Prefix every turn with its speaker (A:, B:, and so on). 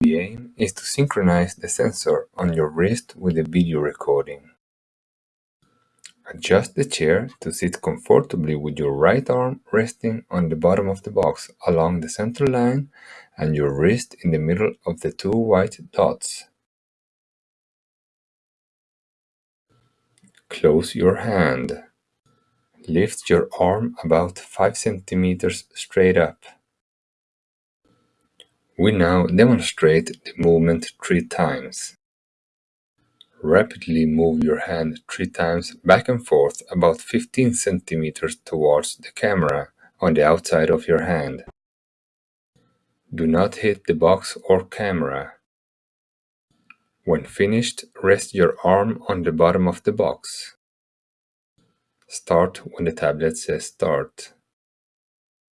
A: The aim is to synchronize the sensor on your wrist with the video recording. Adjust the chair to sit comfortably with your right arm resting on the bottom of the box along the center line and your wrist in the middle of the two white dots. Close your hand. Lift your arm about 5 centimeters straight up. We now demonstrate the movement three times. Rapidly move your hand three times back and forth about 15 centimeters towards the camera on the outside of your hand. Do not hit the box or camera. When finished, rest your arm on the bottom of the box. Start when the tablet says start.